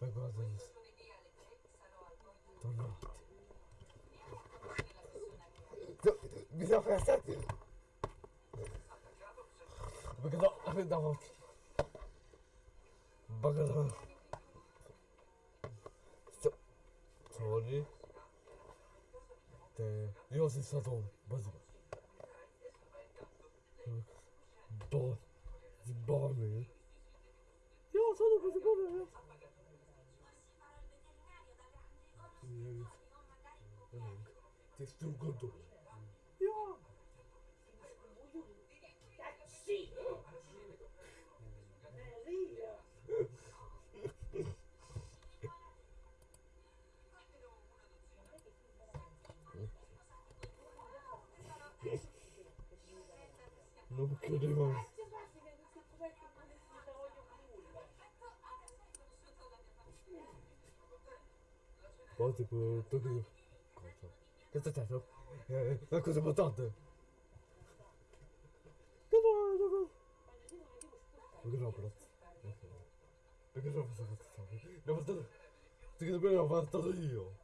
Wygodzić. To not. Mi Te... solo così povero. Distruggo due. Ja. Sì. Non credevo. Multiple Tokyo. Eh, cosa? sta c'è? Eh, una cosa mutante! Grobot. Grobot. L'ho fatto... Ti dobbiamo fatto io!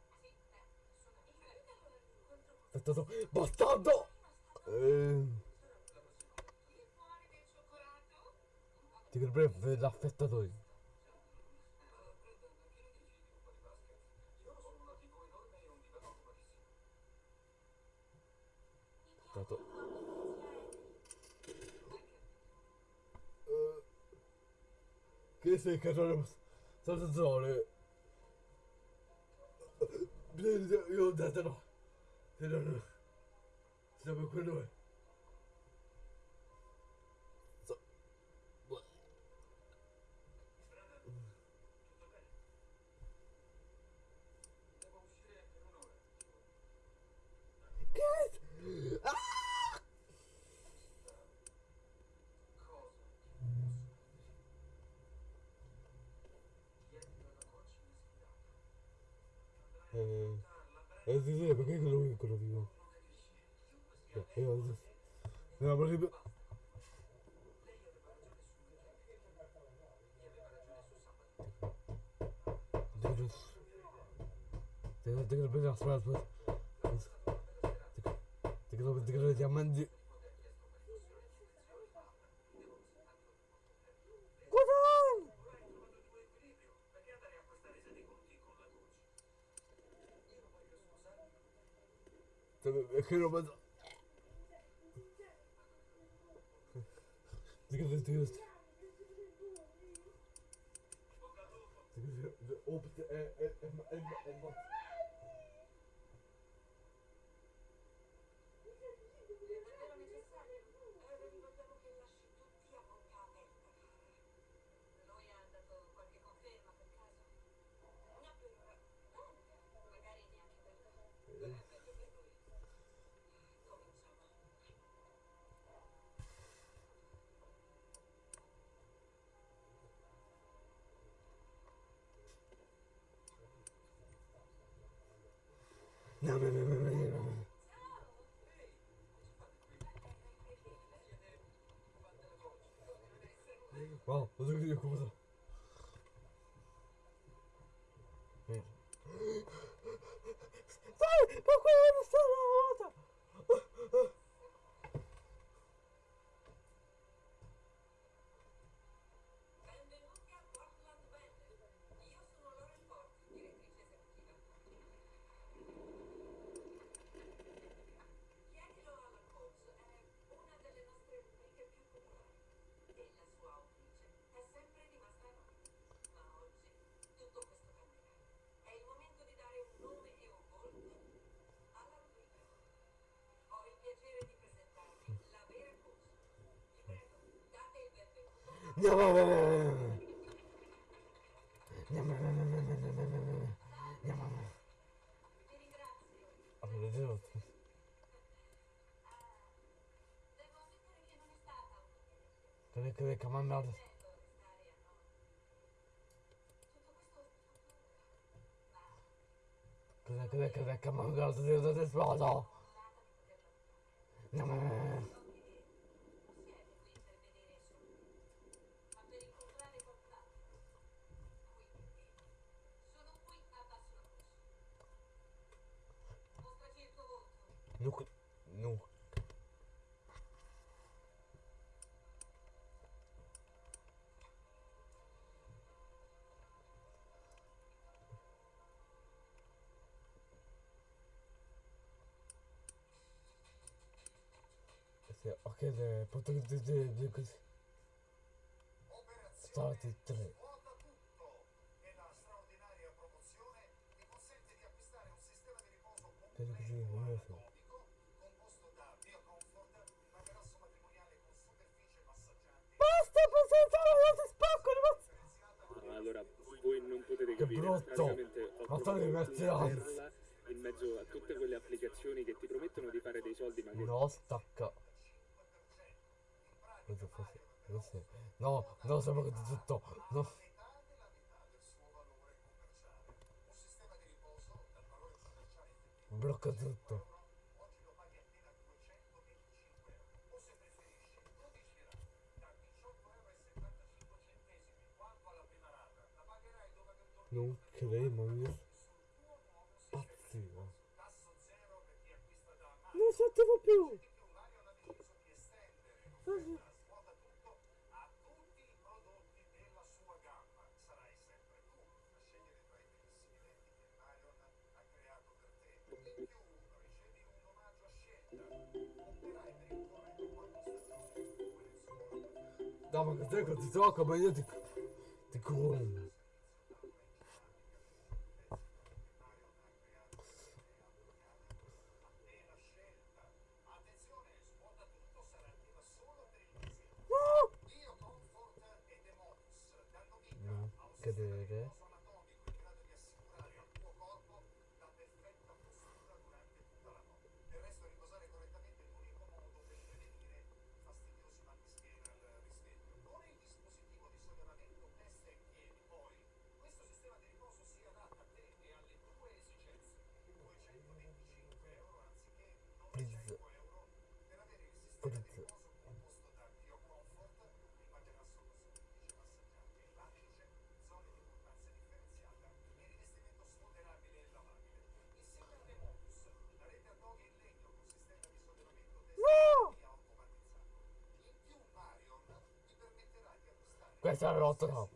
Bastardo! Bastardo! Eh... Ti credo io! 가도 어 그래서 가서 저저 저래 비례 요 다다로 데려는 저거 그러네 Dice, ¿por qué lo vi con lo vivo? No, porque... Dangerous. Take a look at the big ass, right? Take a look at the diamond. écrit en mode. Oh putain, elle, elle, elle, elle, elle, 와, 어떻게 이렇게 고소. Avete Te che le comandate. Te che le comandate di una spada. No, no, no. Nunca. Nunca. É, ok, de potrei di di così. Stati tre. Credo che sia un de figlio. senza la spacco! Ma allora, voi non potete capire, brutto. praticamente ho trovato un in mezzo a tutte quelle applicazioni che ti promettono di fare dei soldi ma che... No, stacca! No, no, sono che tutto. No! Blocca tutto! Non cremo io. Pazzivo. Non sentivo più. Ah. No ma cos'è questo gioco? Ma io ti... ti crollo questo era rotto no.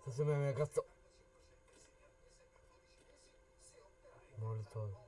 Sta sembra una cazzo. Molto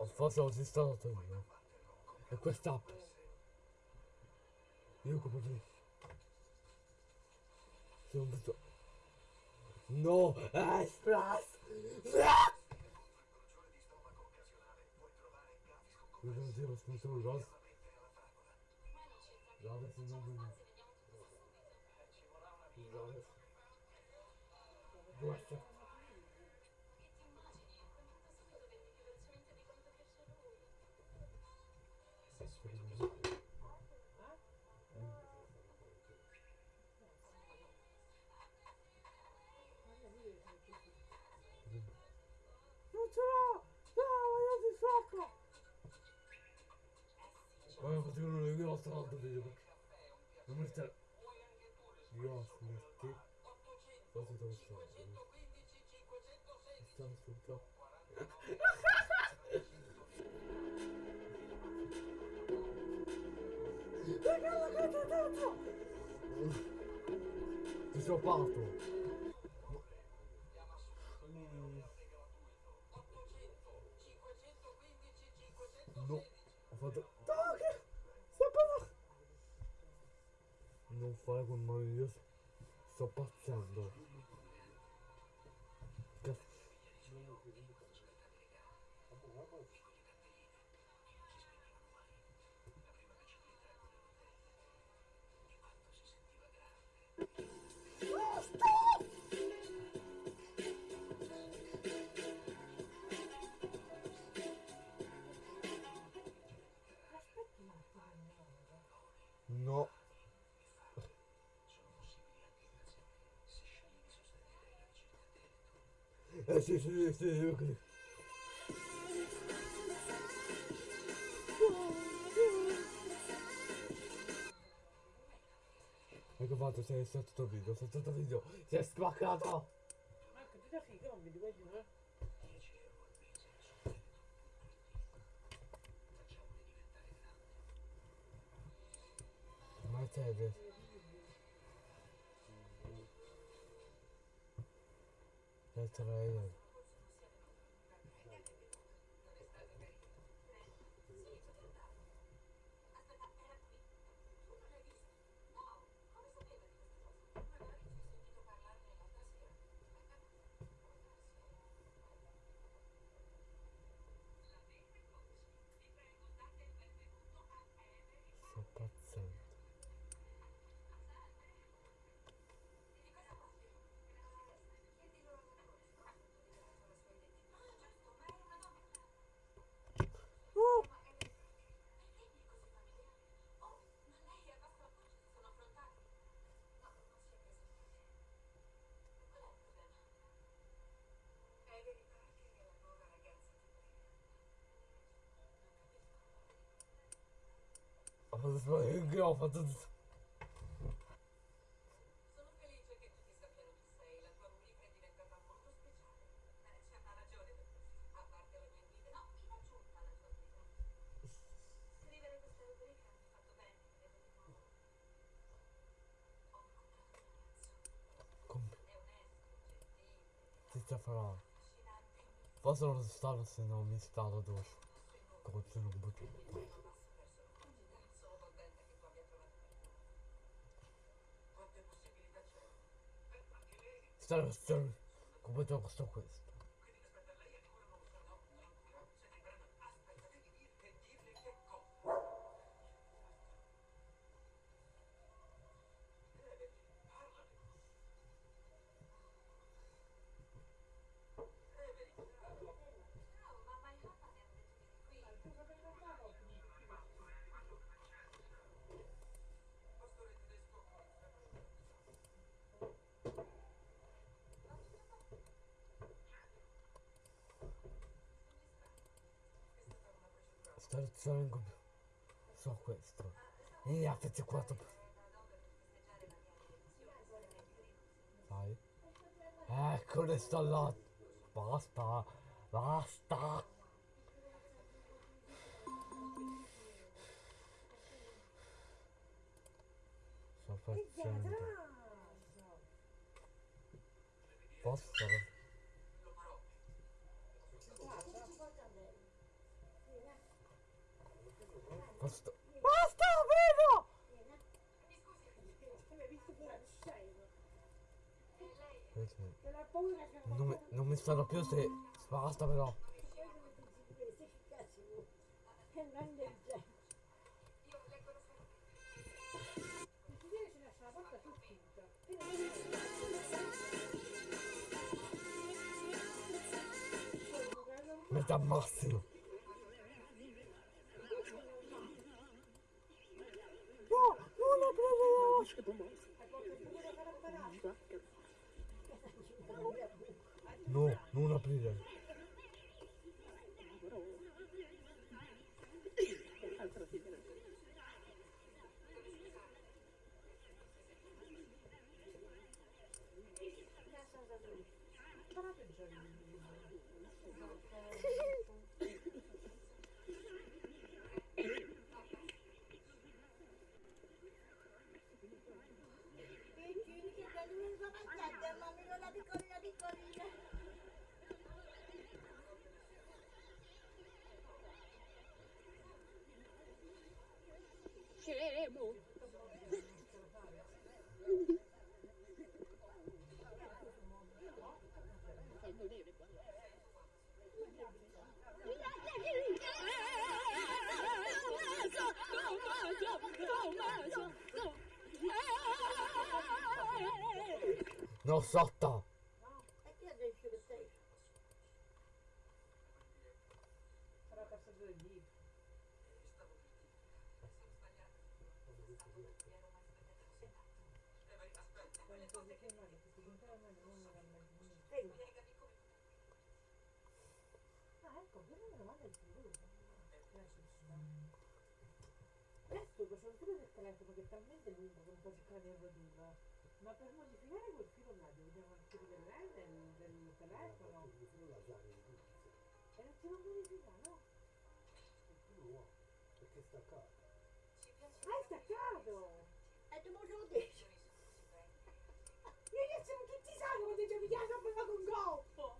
Alfonso è un installatore e quest'app io come dire sono visto no eh, splash non devo spostare il rosso Jovens e não dormir. Jovens. Come facevano le grosse altre video. Non mi sta... Io smetti. Quasi dove stavo. Stavo sul capo. Ragazzi, guarda dentro! Ti sono fatto! No, ho fatto... Non fare quel male, io sto, Ecco fatto, sei stato tutto il video, sei stato il video, si è spaccato! Marco, ti da figa, non vedi quelli, eh? Mercedes. That's right. Aspetta, era qui? Tu non l'hai visto? No, come sapeva di questa cosa? Magari ci hai sentito parlarne l'altra sera. La bene coach, vi prego date il benvenuto a Emery. Sto pazzendo. Di cosa parli? Chiedi loro una cosa. Tu dirai la sua identità. Giusto, ma è una donna. Oh! Ma è perché mi è così familiare? Oh, ma lei è Basta Coach, si sono affrontati. No, non si è preso niente. Qual è il problema? È verità che la nuova ragazza ti prega. Capisco. Ho fatto sbagliare, ho fatto tutto. Sono felice che tutti sappiano chi sei. La tua rubrica è diventata molto speciale. Eh, c'è una ragione per questo. A parte le mie guide, no, in aggiunta alla tua guida. Scrivere questa rubrica mi ha fatto bene, credo di nuovo. Ho incontrato un ragazzo. Come? È onesto, gentile, Ti sta mi Forse non stato se non mi stato dopo. Come se non butto. non passo verso la felicità. Sono contenta che tu abbia trovato qualcuno. Quante possibilità c'è? Eh, anche lei. Stare, stare. Come te questo questo. Quindi aspetta, lei ancora non lo sa? No, no, no. Siete in grado. Aspetta, devi dir che dirle che cosa. Evelyn, parlane. Evelyn, Ciao, mamma e papà mi hanno detto che eri qui. pastore tedesco. Computer. So questo. E affetti 4. Sai? Eccole sto là. Basta. Basta. Sto facendo. Posso? Lo farò. Posso? Basta, prego! Mi scusi, Hai visto pure sei? lei Perché? Che la paura che Non mi, non mi stanno più se... Basta però. E non del genere. io le conosco. Non si deve se lascia la porta sul chiusa. Metà massimo. No, non la preso io! Dice Tommaso. No, scemo. No sotto! Telefono che è talmente lungo che non posso cercare di ridurlo. Ma per modificare quel filo là dobbiamo anche del, del, del telefono. E non si può modificare, no? Perché sta qua? Ah, è staccato! E tu me lo dici? Io siamo tutti sanno quando ci vediamo a con golfo!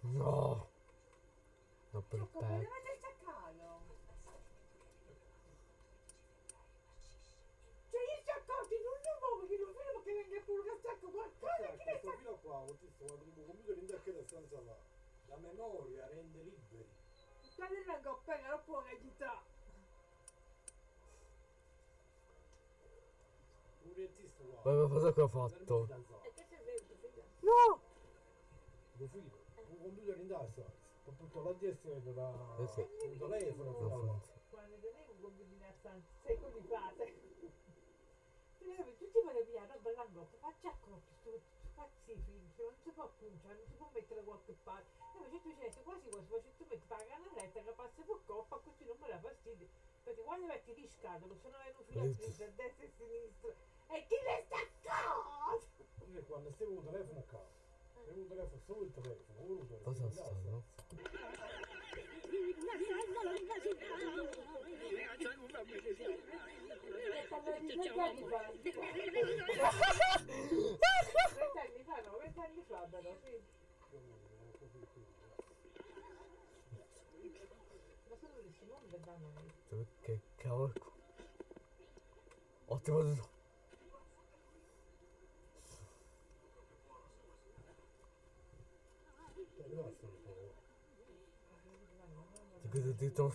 No! No, per Ecco, pezzo. veramente staccato! Cioè io ci accorgi non lo muovo che non vedo che venga pure che stacco qualcosa che ne questo sta... ho visto quando il computer in tacchetta stanza là. La memoria rende liberi. Quando vengo appena non può qua. Ma ma cosa che ho fatto? E che serve? No! Lo filo. Un computer in tasca. Ho tutto la destra e da Eh sì. un telefono Non a funziona. Quando tenevo un combino a stanza, sei con i fate. Tutti vogliono via roba all'angolo, faccia accorto, sto fazzi film, non si può punciare, non si può mettere da qualche parte. E invece tu dici, quasi quasi, tu metti la cannelletta che passa per coppa, così non me la fastidio. Perché quando metti di scatolo, sono venuti filatrici a destra e a sinistra. E chi le staccato? Io quando stavo un telefono a casa. Avevo un telefono, solo il telefono, ora un telefono. Cosa in stanno? tasca. E parlare di 20 anni fa. 20 anni fa, no, 20 anni fa sono questi non vedranno Che cavolo. Ottimo tutto. Ti che ti che sotto, ma tutto scritto da scuola,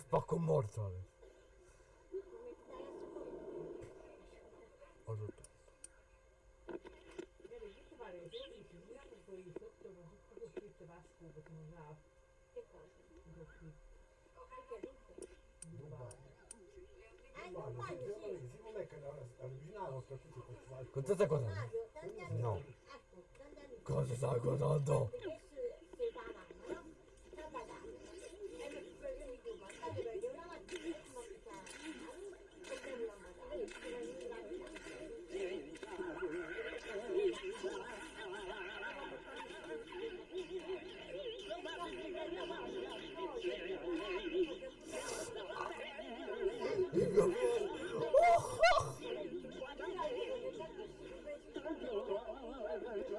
che non ha Che cosa? così, Perché dico? Dubai. Ah, Guarda, non se Mario, se- sì. se non è che avvicinavo a tutti questi fatti. Con questa cosa. Mario, tanti anni No. fa. Ecco, tanti anni fa. Cosa stai guardando? Perché si si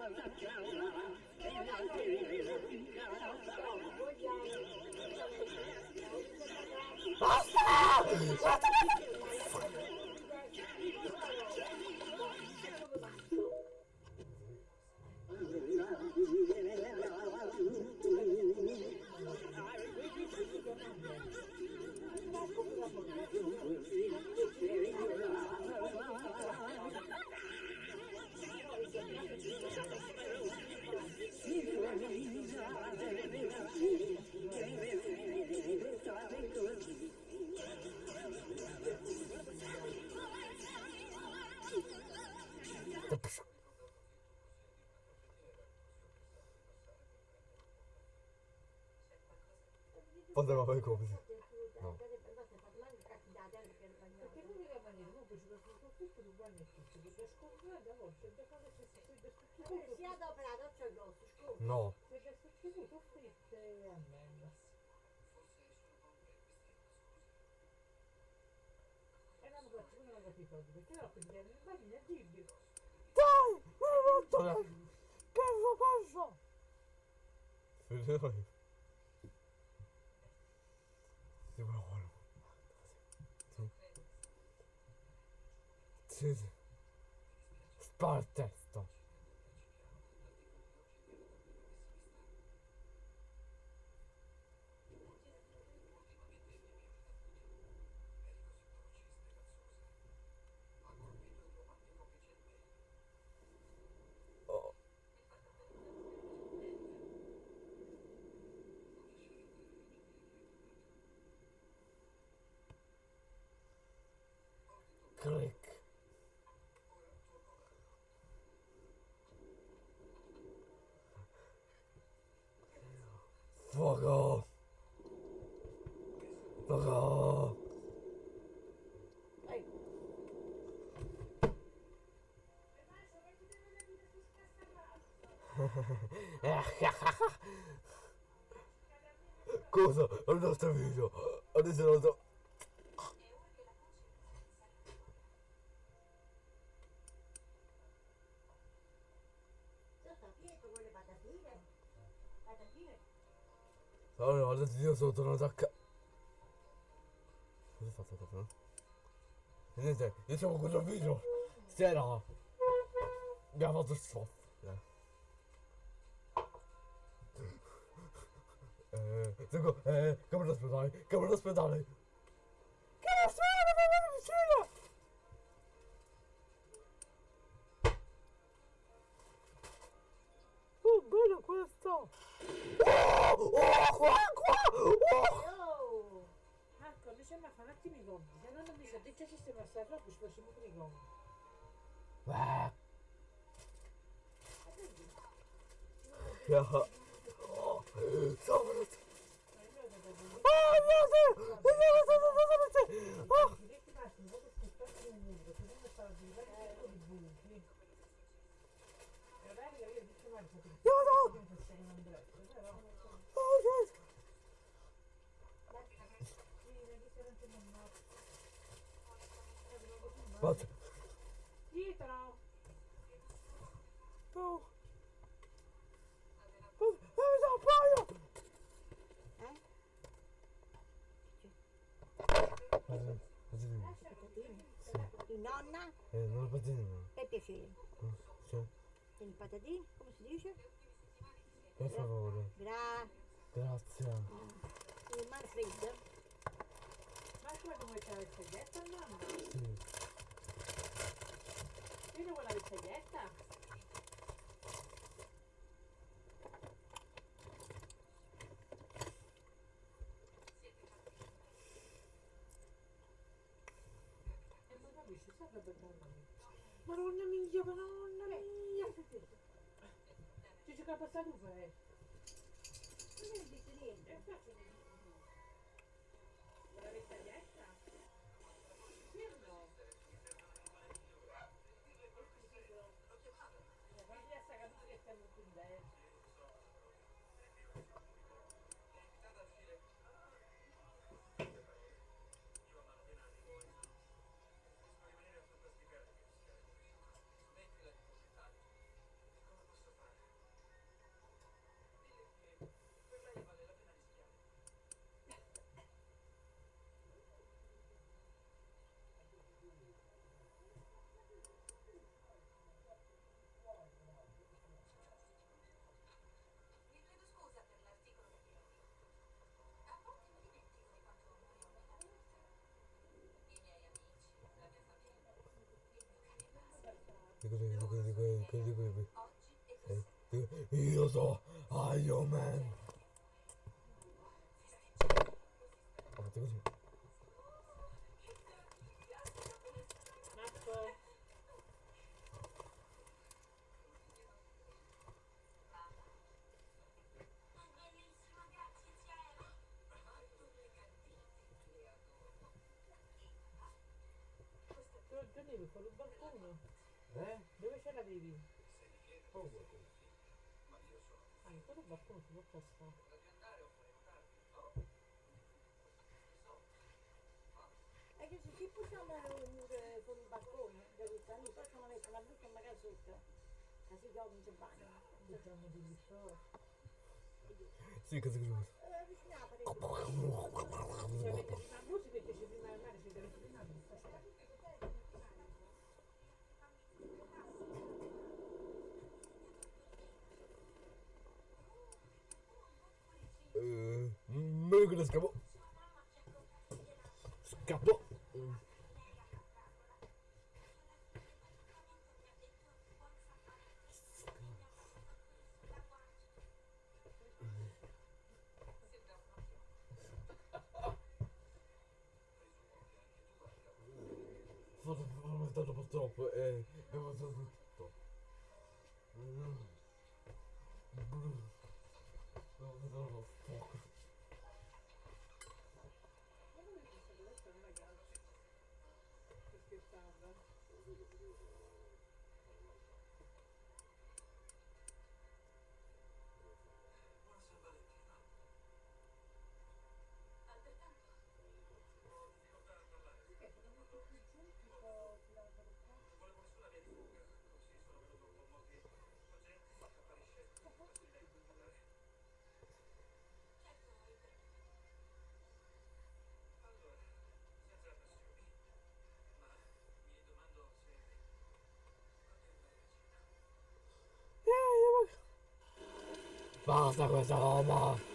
Poteva fare così. No. Perché sconfiggere a volte, da quando c'è stato Si è adoperato, c'è grosso, scusa. No. Se c'è sostituito fritte e ammenda. E Sì, oh. click. Ehi, Cosa? Il nostro video. Adesso lo so. Allora, adesso io sono tornato a ca... Cosa ho fatto dopo? E niente, io siamo con il video. Sera. Abbiamo fatto stop. Eh, seguo, eh, camera d'ospedale, camera d'ospedale. Che ospedale, mamma vicino! Oh, bello questo! Oh, oh, qua, qua! Oh! Oh! Marco, mi sembra fa un attimo i gomiti. Se non mi sa dice sistema sta roba, ci facciamo pure i gomiti. Ah. Ja. Oh, so venuto. Oh, mio Dio! Oh, I vecchi maschi, un po' scottati nel muro, perché non stava di livello un po' di buchi. E magari io dico mai che ti no, no! che mi facciamo un andretto, però... Oh, yes! Sì, vedi se non c'è mandato. What? Dietro! No. Oh, dove sono paio? Eh? Patatine. Patatine. Sì. Di nonna, Eh, non patatine. per piacere. Sì. E il patatine, come si dice? Per favore. Gra... Grazie. Il Manfred. Ma come vuoi fare la spagetta, mamma? Sì. Io vuoi la? E sta roba Madonna mia, madonna mia! Ci gioca a passare un fare. Non hai detto niente. La spagetta? Sì o no? Eh, quando ya sta capito che stiamo qui dentro. Vi chiedo scusa per l'articolo che vi ho letto. A volte mi dimentico di quanto amore ho nella vita. I miei amici, la mia famiglia, il mio cane basta. Dico, dico, dico, dico, dico, dico, dico. Oggi e Eh, così. dico, Io so Iron Man. Ho fatto così. Tu devi fuori il balcone. Eh? Dove ce l'avevi? Oh, Ah, in quello balcone si può passare. E che se ci possiamo un muro con il balcone, da questa lì, possono mettere una brutta magari sotto. Così che non c'è bagno. Buttiamo di lì. Sì, così così. Eh, vicino a parecchio. Se avete prima musica e c'è prima il mare, siete avete prima musica. Eh, meglio che ne scappo. Scappo. Vado, saltato purtroppo e passato tutto. Mm. Bru. Ho fatto lo fuoco. Ma come questa questa è un ragazzo? Sto scherzando? Buon San Valentino. Altrettanto. Ho difficoltà a parlare. Perché sono venuti qui giù tipo sull'albero qua? Volevo solo via di fuga, così sono venuto un po' motivo. La gente apparisce facilità in cui parlare. Certo, Allora, senza passioni, ma mi domando se potrebbe la cena. Basta questa roba! È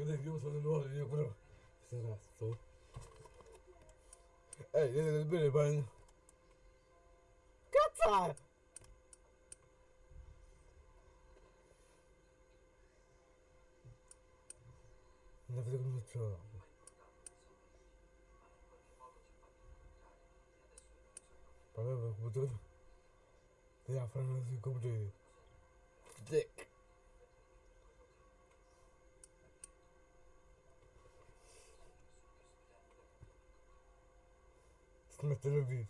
когда я ему смотрю, вот, я курю. Все раз, то. Эй, я не бери, барин. Каца! На вдруг что? Пора бы, как будто... Я французский купил. Dick. Seconda. Dick. Smettere il video.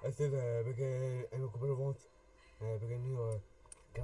Eh sì, eh, perché è un po' volta. Eh, perché il mio è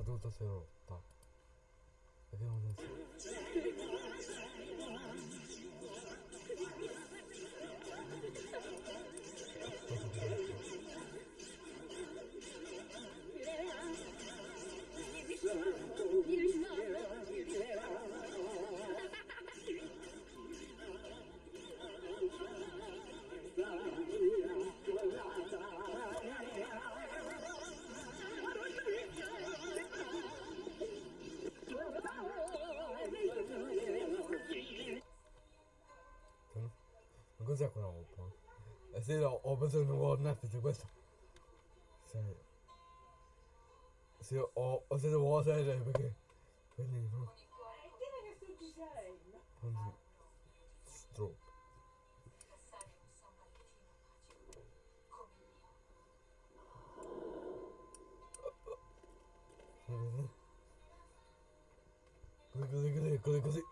Sì, no, ho preso il nuovo Netflix, questo. Sì. Sì, ho, ho preso nuova serie perché... Quelli no. Che sto. Quindi... Valentino magico come il mio. Così, così, così, così, così.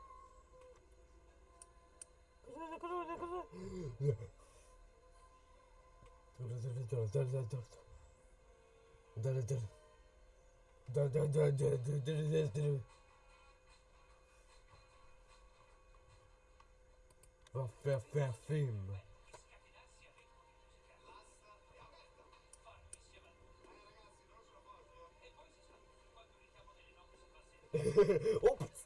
Cosa, cosa, cosa? Film. Ops!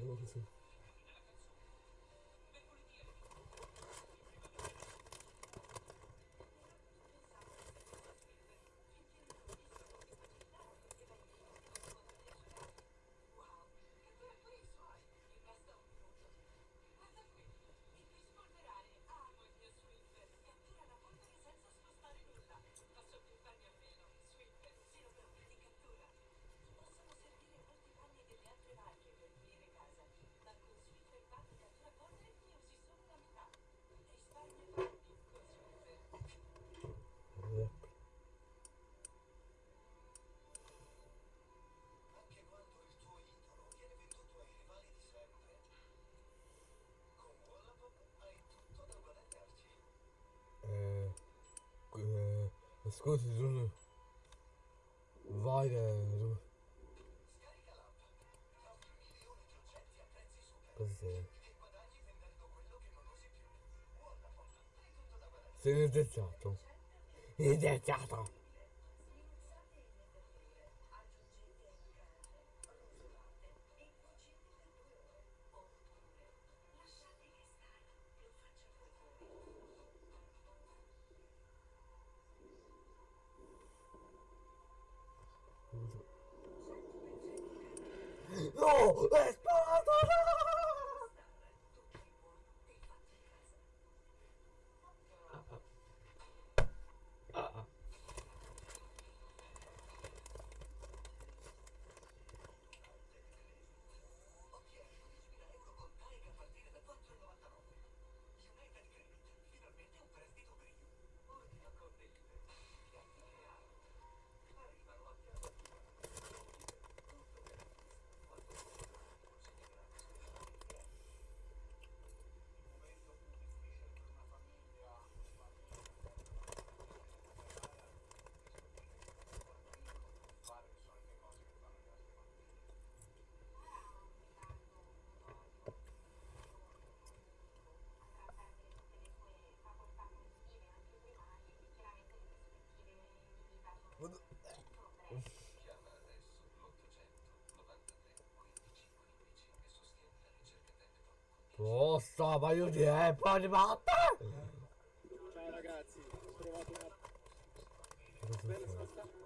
and everything. Ascolti, sono... Vai, eh, Così. Sei un deziato. Sei un deziato. lo so, ma io direi, eh, poi matta! Ciao ragazzi, ho trovato una... Bella spostata.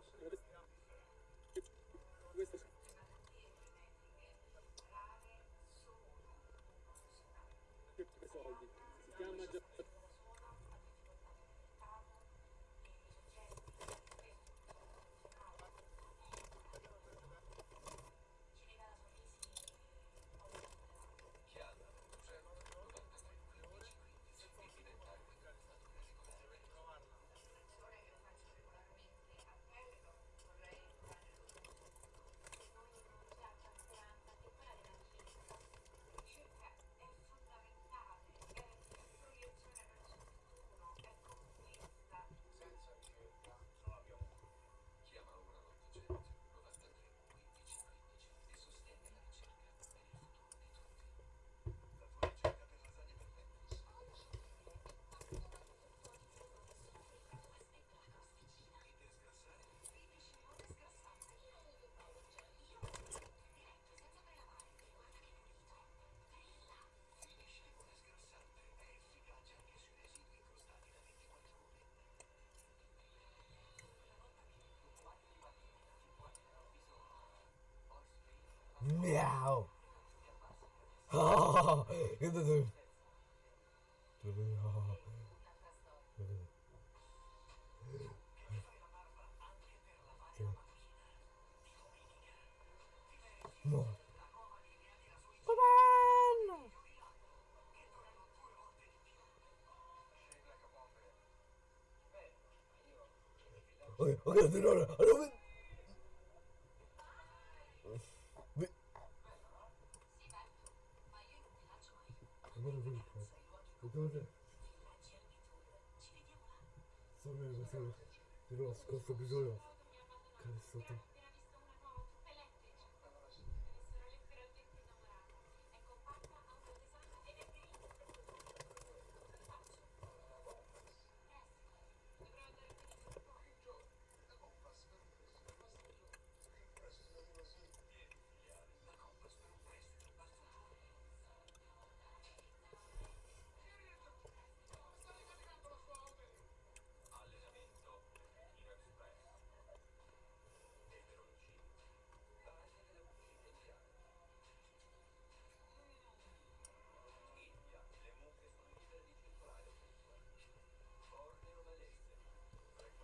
미야오. 근데 둘. 둘이 하하. 뭐? 빠밤! 어, 어, 들어라, 여러분. Gördün. Sono io, sono di nuovo scorso bisogno. Cari sotto.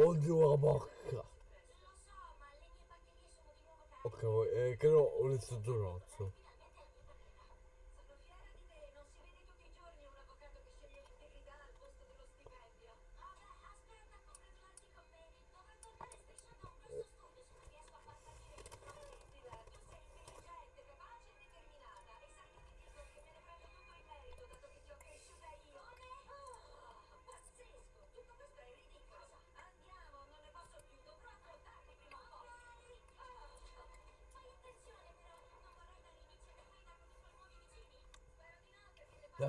Oddio la bocca. Ok, eh, credo ho letto il rozzo.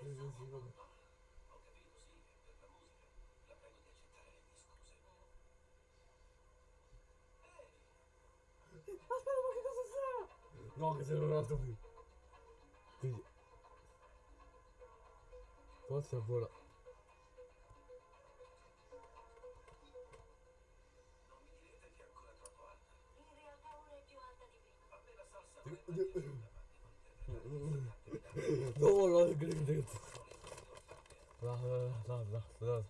preso sì, vabbè. Aspetta, ma che cosa sarà? No, che se non altro più. Quindi... Forse vola. Non mi direte che è ancora troppo alta. In realtà ora è più alta di prima. A me la salsa... Då var det La la la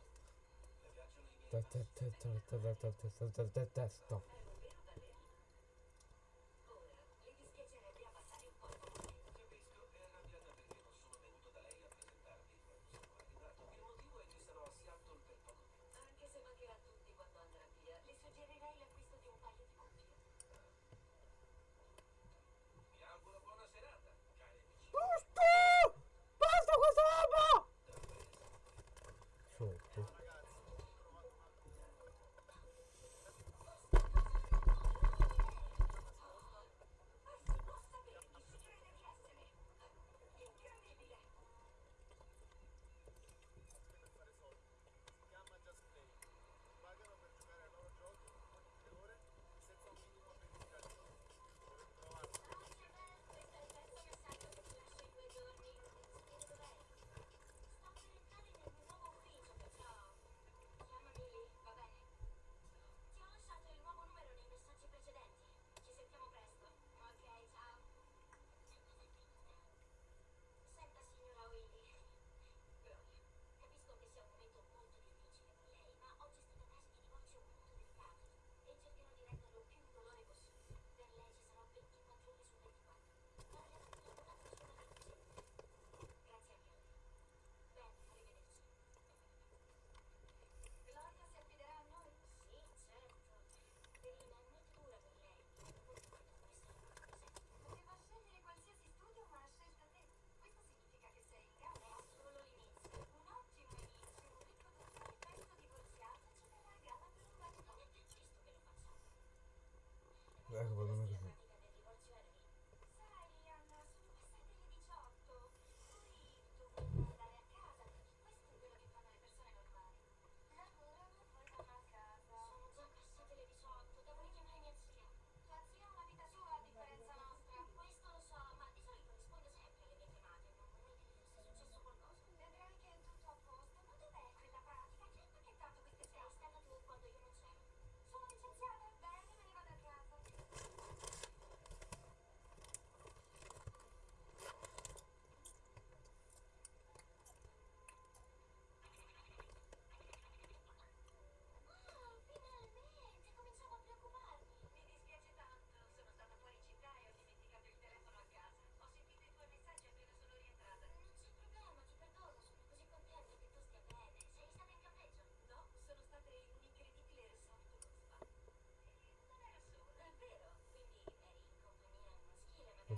erg wat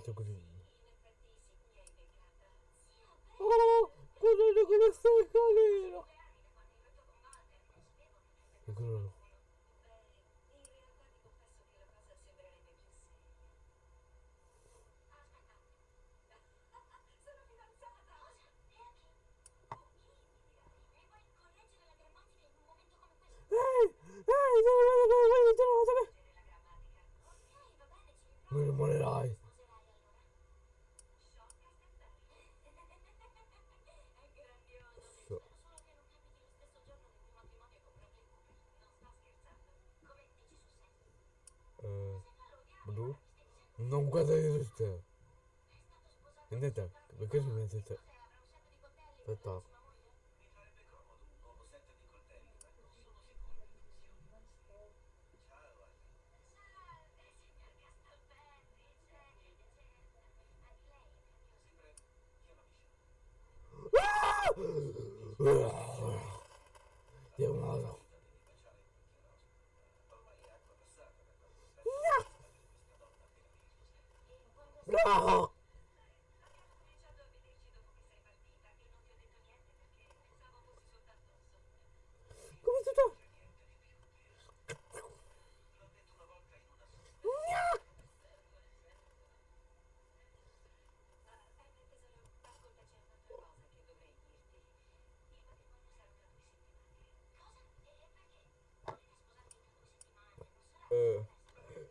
曲でいいああこの曲の最高ねーな。and Porque eu não entendo. Tá top.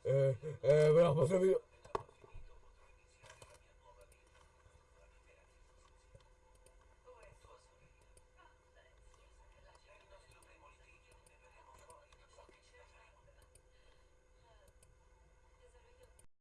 eh, eh, ve la passo